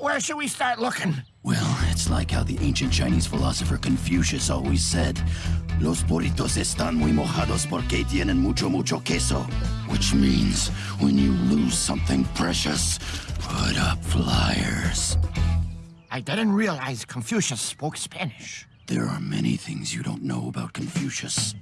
Where should we start looking? Well, it's like how the ancient Chinese philosopher Confucius always said, Los burritos están muy mojados porque tienen mucho, mucho queso. Which means, when you lose something precious, put up flyers. I didn't realize Confucius spoke Spanish. There are many things you don't know about Confucius.